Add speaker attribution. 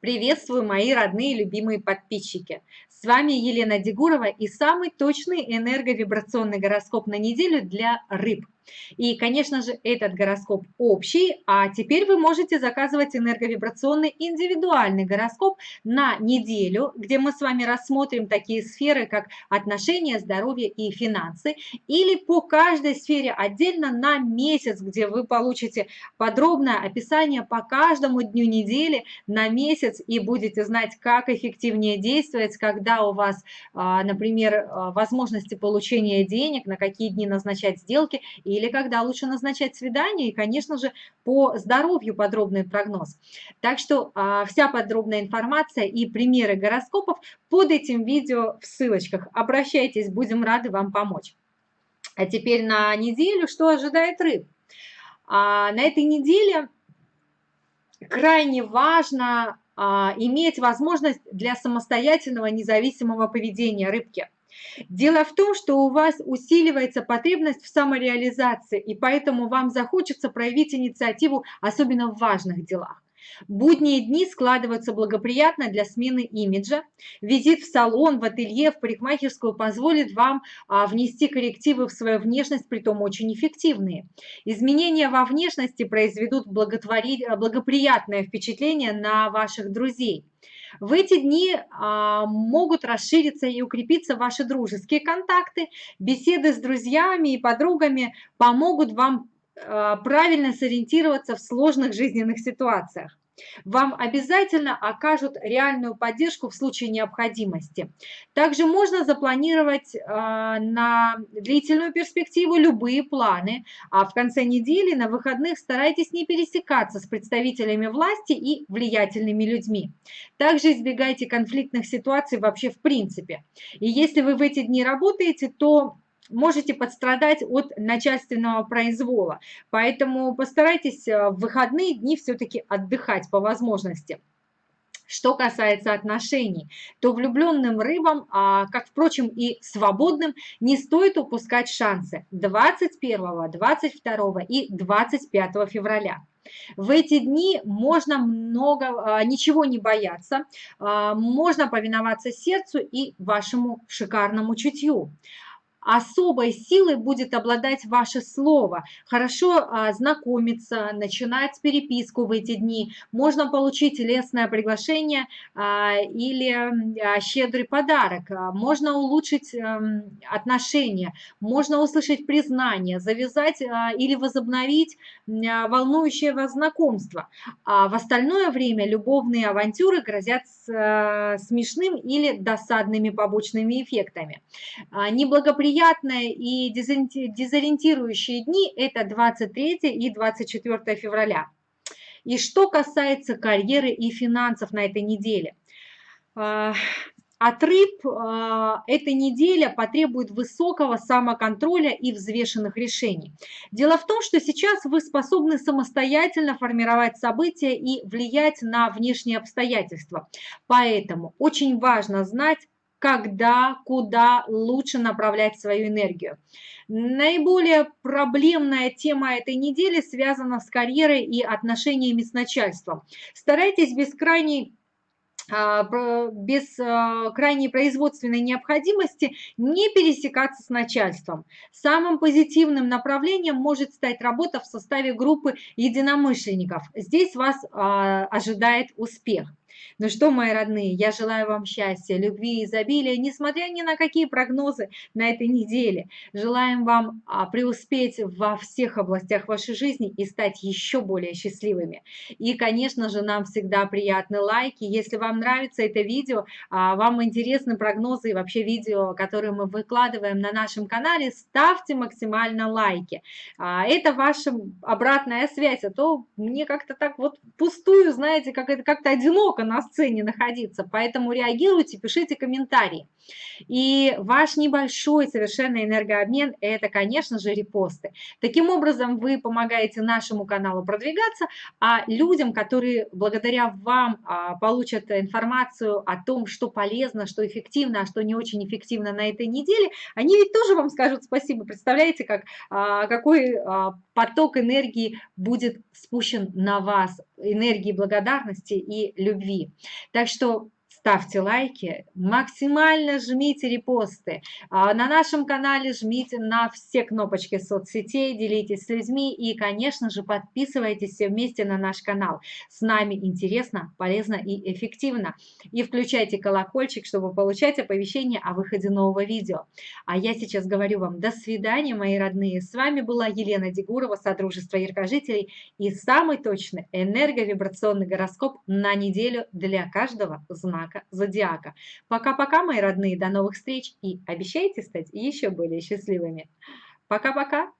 Speaker 1: Приветствую, мои родные любимые подписчики! С вами Елена Дегурова и самый точный энерговибрационный гороскоп на неделю для рыб – и, конечно же, этот гороскоп общий, а теперь вы можете заказывать энерговибрационный индивидуальный гороскоп на неделю, где мы с вами рассмотрим такие сферы, как отношения, здоровье и финансы, или по каждой сфере отдельно на месяц, где вы получите подробное описание по каждому дню недели на месяц и будете знать, как эффективнее действовать, когда у вас, а, например, а, возможности получения денег, на какие дни назначать сделки и или когда лучше назначать свидание, и, конечно же, по здоровью подробный прогноз. Так что а, вся подробная информация и примеры гороскопов под этим видео в ссылочках. Обращайтесь, будем рады вам помочь. А теперь на неделю, что ожидает рыб? А, на этой неделе крайне важно а, иметь возможность для самостоятельного независимого поведения рыбки – Дело в том, что у вас усиливается потребность в самореализации, и поэтому вам захочется проявить инициативу, особенно в важных делах. Будние дни складываются благоприятно для смены имиджа. Визит в салон, в ателье, в парикмахерскую позволит вам а, внести коррективы в свою внешность, притом очень эффективные. Изменения во внешности произведут благоприятное впечатление на ваших друзей. В эти дни а, могут расшириться и укрепиться ваши дружеские контакты. Беседы с друзьями и подругами помогут вам а, правильно сориентироваться в сложных жизненных ситуациях вам обязательно окажут реальную поддержку в случае необходимости. Также можно запланировать э, на длительную перспективу любые планы, а в конце недели на выходных старайтесь не пересекаться с представителями власти и влиятельными людьми. Также избегайте конфликтных ситуаций вообще в принципе. И если вы в эти дни работаете, то можете подстрадать от начальственного произвола. Поэтому постарайтесь э, в выходные дни все-таки отдыхать по возможности. Что касается отношений, то влюбленным рыбам, а, как, впрочем, и свободным, не стоит упускать шансы 21, 22 и 25 февраля. В эти дни можно много, а, ничего не бояться, а, можно повиноваться сердцу и вашему шикарному чутью особой силой будет обладать ваше слово. Хорошо а, знакомиться, начинать переписку в эти дни. Можно получить лестное приглашение а, или а, щедрый подарок. Можно улучшить а, отношения, можно услышать признание, завязать или возобновить волнующее вас знакомство. А в остальное время любовные авантюры грозят с, а, смешным или досадными побочными эффектами. А, неприятные и дезориентирующие дни – это 23 и 24 февраля. И что касается карьеры и финансов на этой неделе. А, от рыб а, эта неделя потребует высокого самоконтроля и взвешенных решений. Дело в том, что сейчас вы способны самостоятельно формировать события и влиять на внешние обстоятельства. Поэтому очень важно знать, когда, куда лучше направлять свою энергию. Наиболее проблемная тема этой недели связана с карьерой и отношениями с начальством. Старайтесь без крайней а, без а, крайней производственной необходимости не пересекаться с начальством. Самым позитивным направлением может стать работа в составе группы единомышленников. Здесь вас а, ожидает успех. Ну что, мои родные, я желаю вам счастья, любви и изобилия, несмотря ни на какие прогнозы на этой неделе. Желаем вам а, преуспеть во всех областях вашей жизни и стать еще более счастливыми. И, конечно же, нам всегда приятны лайки. Если вам нравится это видео, а, вам интересны прогнозы и вообще видео, которые мы выкладываем на нашем канале, ставьте максимально лайки. А, это ваша обратная связь, а то мне как-то так вот пустую, знаете, как это как-то одиноко на сцене находиться, поэтому реагируйте, пишите комментарии. И ваш небольшой совершенно энергообмен – это, конечно же, репосты. Таким образом, вы помогаете нашему каналу продвигаться, а людям, которые благодаря вам а, получат информацию о том, что полезно, что эффективно, а что не очень эффективно на этой неделе, они ведь тоже вам скажут спасибо. Представляете, как, а, какой а, поток энергии будет спущен на вас, энергии благодарности и любви. Так что ставьте лайки, максимально жмите репосты. А на нашем канале жмите на все кнопочки соцсетей, делитесь с людьми и, конечно же, подписывайтесь все вместе на наш канал. С нами интересно, полезно и эффективно. И включайте колокольчик, чтобы получать оповещения о выходе нового видео. А я сейчас говорю вам до свидания, мои родные. С вами была Елена Дегурова, Содружество Яркожителей и самый точный энерговибрационный гороскоп на неделю для каждого знака знака зодиака. Пока-пока, мои родные, до новых встреч и обещайте стать еще более счастливыми. Пока-пока!